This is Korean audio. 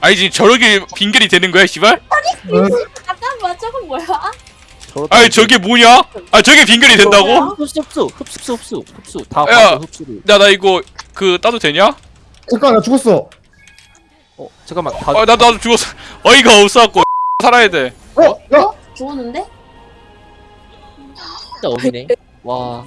아니 지금 저렇게 빈결이 되는 거야 씨발? 잠깐만 저건 뭐야? 아니 저게 뭐냐? 아 저게 빈결이 된다고? 흡수 흡수 흡수 흡수 흡수 다 야. 흡수를 야나 이거 그 따도 되냐? 잠깐 나 죽었어. 어 잠깐만 다 아나 나도 죽었어 어이가 없어갖고 살아야 돼 어? 야 죽었는데? 진짜 어미네 와